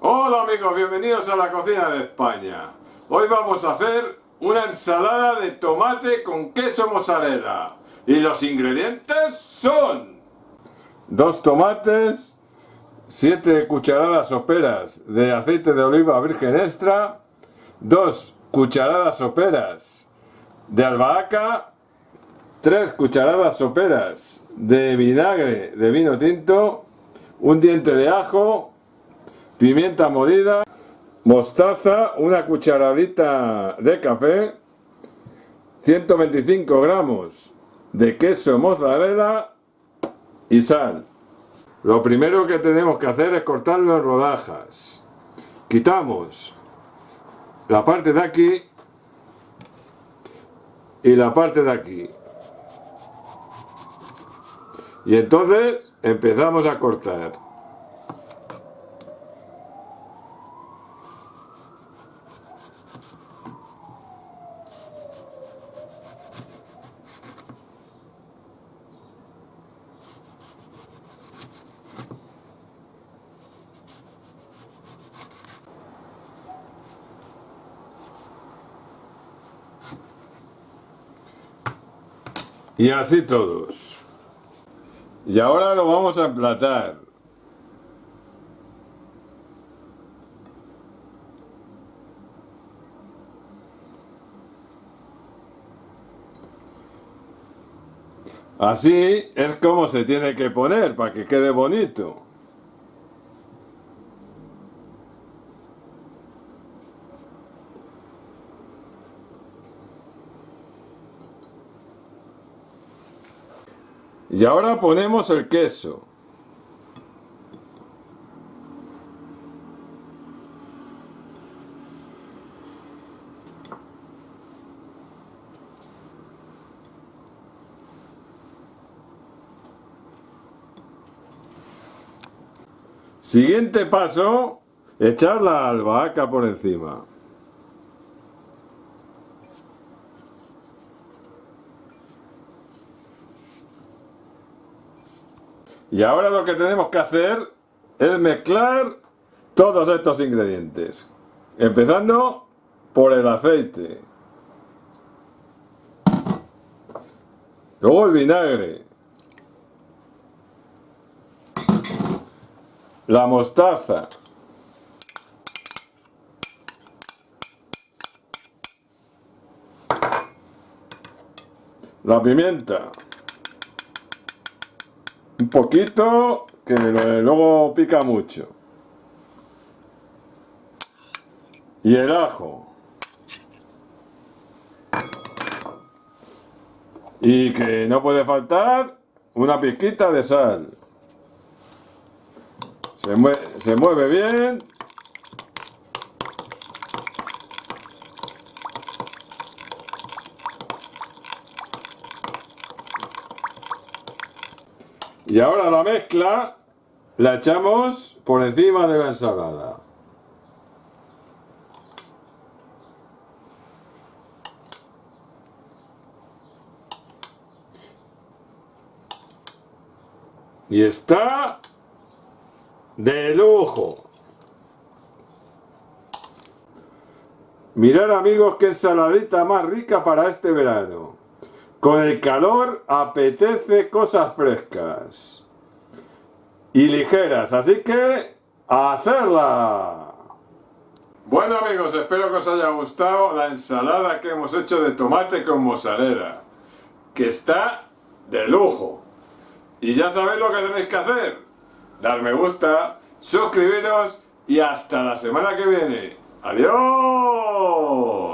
Hola amigos, bienvenidos a la cocina de España. Hoy vamos a hacer una ensalada de tomate con queso mozzarella. Y los ingredientes son... Dos tomates, 7 cucharadas soperas de aceite de oliva virgen extra, dos cucharadas soperas de albahaca, 3 cucharadas soperas de vinagre de vino tinto, un diente de ajo, pimienta molida, mostaza, una cucharadita de café, 125 gramos de queso mozzarella y sal. Lo primero que tenemos que hacer es cortarlo en rodajas. Quitamos la parte de aquí y la parte de aquí. Y entonces empezamos a cortar. Y así todos. Y ahora lo vamos a emplatar. Así es como se tiene que poner para que quede bonito. Y ahora ponemos el queso. Siguiente paso, echar la albahaca por encima. Y ahora lo que tenemos que hacer es mezclar todos estos ingredientes. Empezando por el aceite. Luego el vinagre. La mostaza. La pimienta un poquito que luego pica mucho. Y el ajo. Y que no puede faltar una pizquita de sal. Se se mueve bien Y ahora la mezcla la echamos por encima de la ensalada. Y está de lujo. Mirar amigos qué ensaladita más rica para este verano. Con el calor apetece cosas frescas y ligeras, así que ¡a hacerla! Bueno amigos, espero que os haya gustado la ensalada que hemos hecho de tomate con mozzarella, que está de lujo. Y ya sabéis lo que tenéis que hacer, dar me gusta, suscribiros y hasta la semana que viene. ¡Adiós!